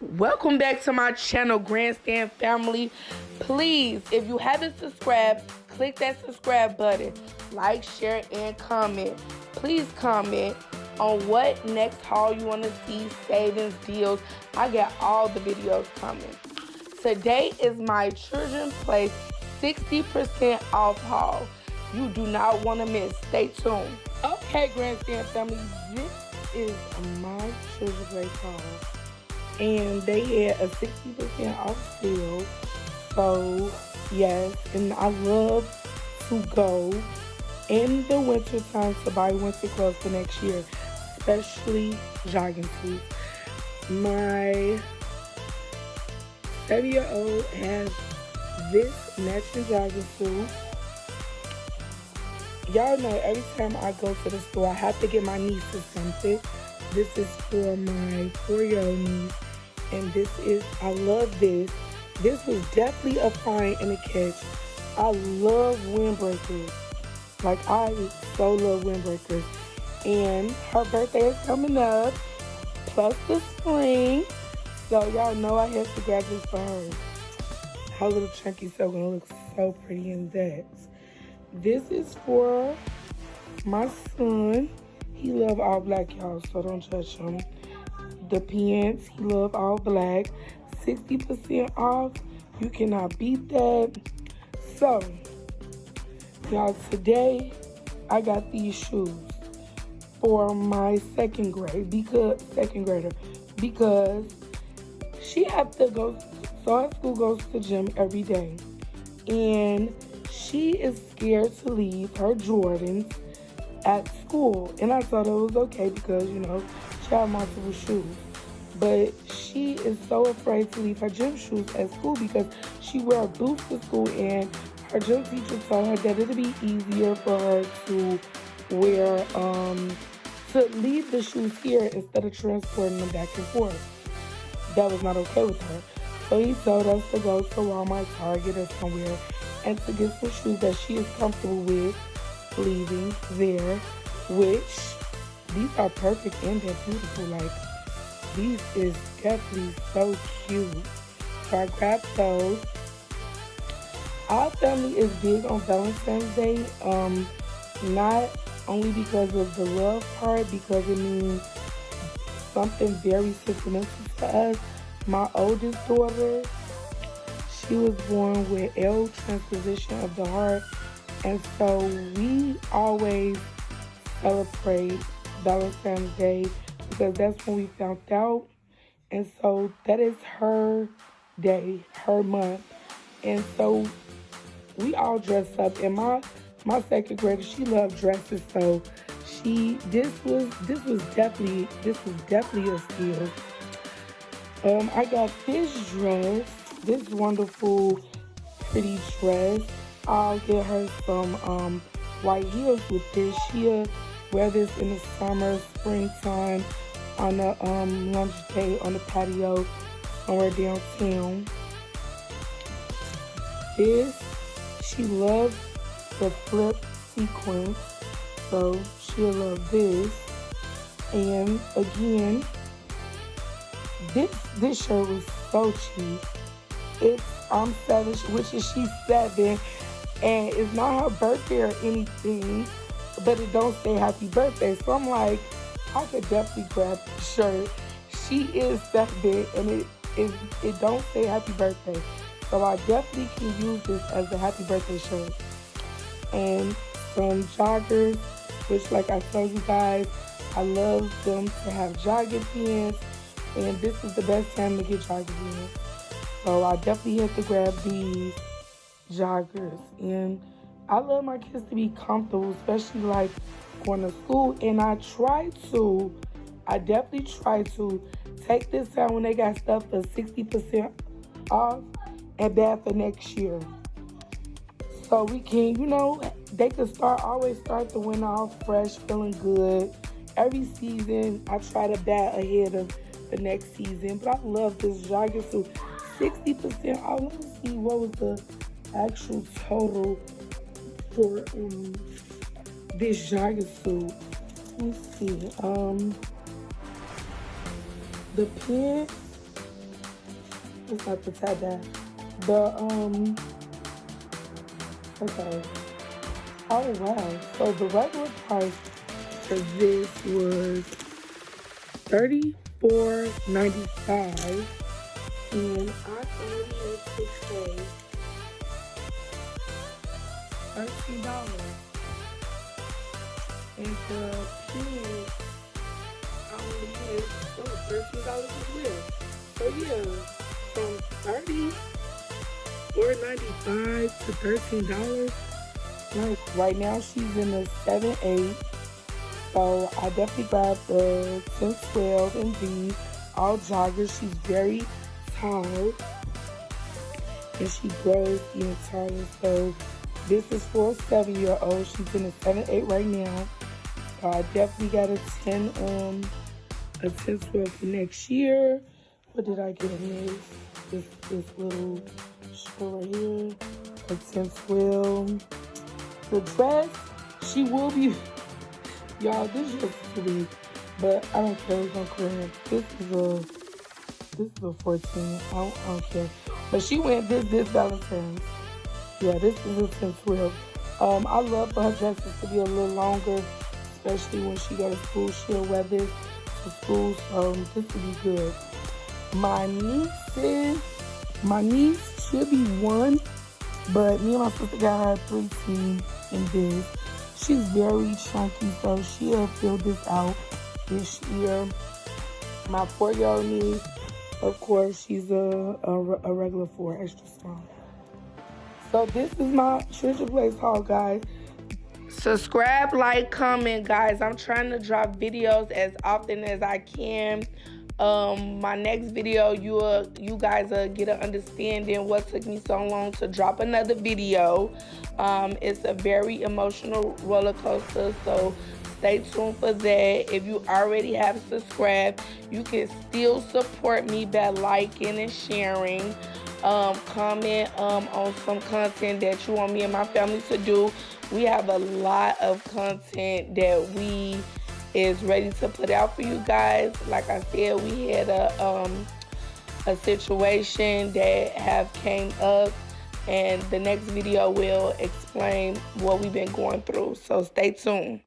welcome back to my channel grandstand family. Please if you haven't subscribed click that subscribe button. Like share and comment. Please comment on what next haul you want to see savings deals. I got all the videos coming. Today is my Children's place 60 percent off haul. You do not want to miss. Stay tuned. Okay grandstand family this is my children place haul and they had a 60% off sale. So, yes, and I love to go in the winter time to buy winter clothes for next year, especially jogging suits. My seven year old has this matching jogging suit. Y'all know every time I go to the store, I have to get my nieces something. This is for my four year old niece and this is I love this. This was definitely a find and a catch. I love windbreakers. Like I so love windbreakers. And her birthday is coming up, plus the spring. So y'all know I have to grab this for her. Her little chunky so gonna look so pretty in that. This is for my son. He love all black y'all, so don't judge him the pants. He love all black. 60% off. You cannot beat that. So, y'all, today I got these shoes for my second grade because second grader because she have to go so our school goes to gym every day and she is scared to leave her Jordans at school and I thought it was okay because you know had multiple shoes. But she is so afraid to leave her gym shoes at school because she wear boots to school and her gym teacher told her that it'd be easier for her to wear um to leave the shoes here instead of transporting them back and forth. That was not okay with her. So he told us to go to Walmart, Target, or somewhere and to get some shoes that she is comfortable with leaving there, which these are perfect and they're beautiful. Like, these is definitely so cute. So I grabbed those. Our family is big on Valentine's Day. Um, not only because of the love part, because it means something very sentimental to us. My oldest daughter, she was born with L transposition of the heart. And so we always celebrate Valentine's Day because that's when we found out. And so that is her day, her month. And so we all dress up. And my my second grader, she loved dresses, so she this was this was definitely this was definitely a steal. Um, I got this dress, this wonderful pretty dress. I'll get her some um white heels with this. She'll wear this in the summer, springtime, on the um, lunch day on the patio somewhere downtown. This, she loves the flip sequence, so she'll love this. And again, this this shirt was so cheap. It's I'm seven, which is she's seven, and it's not her birthday or anything but it don't say happy birthday. So I'm like, I could definitely grab the shirt. She is that big and it is it don't say happy birthday. So I definitely can use this as a happy birthday shirt. And some joggers, which like I told you guys, I love them to have jogging pants. And this is the best time to get jogging pants. So I definitely have to grab these joggers. And I love my kids to be comfortable, especially like going to school. And I try to, I definitely try to take this time when they got stuff for 60% off and bad for next year. So we can, you know, they can start, always start the winter off fresh, feeling good. Every season, I try to bat ahead of the next season. But I love this jogging suit. 60% off. Let me see what was the actual total for um, this jogging suit. Let's see. Um, the pants It's not the tab that. The, um, okay. Oh, wow. So the regular price for this was thirty-four ninety-five, and I only had six. Thirteen dollars. And the pen, I only had oh, thirteen dollars as well. So yeah, from thirty four ninety-five to thirteen dollars. Like right now, she's in the seven eight. So I definitely grabbed the 10, 12 and V, all joggers. She's very tall and she grows even taller. So this is for a seven year old. She's in a seven, eight right now. So I definitely got a 10, um, a 10, 12 for next year. What did I get in this? This, little shirt right here, a 10, 12. The dress, she will be Y'all, this is pretty, but I don't care. It's on clearance. This is a this is a 14. I don't, I don't care. But she went this this Valentine's. Yeah, this is 10 12. Um, I love for her dresses to be a little longer, especially when she go to school. She'll wear this to school, so this would be good. My niece my niece should be one, but me and my sister got her three team in this. She's very chunky, so she'll fill this out this year. My four-year-old niece, of course, she's a, a, a regular four, extra small. So this is my Treasure Place haul, guys. Subscribe, like, comment, guys. I'm trying to drop videos as often as I can um my next video you will you guys will get an understanding what took me so long to drop another video um it's a very emotional roller coaster so stay tuned for that if you already have subscribed you can still support me by liking and sharing um comment um on some content that you want me and my family to do we have a lot of content that we is ready to put out for you guys. Like I said, we had a um, a situation that have came up and the next video will explain what we've been going through. So stay tuned.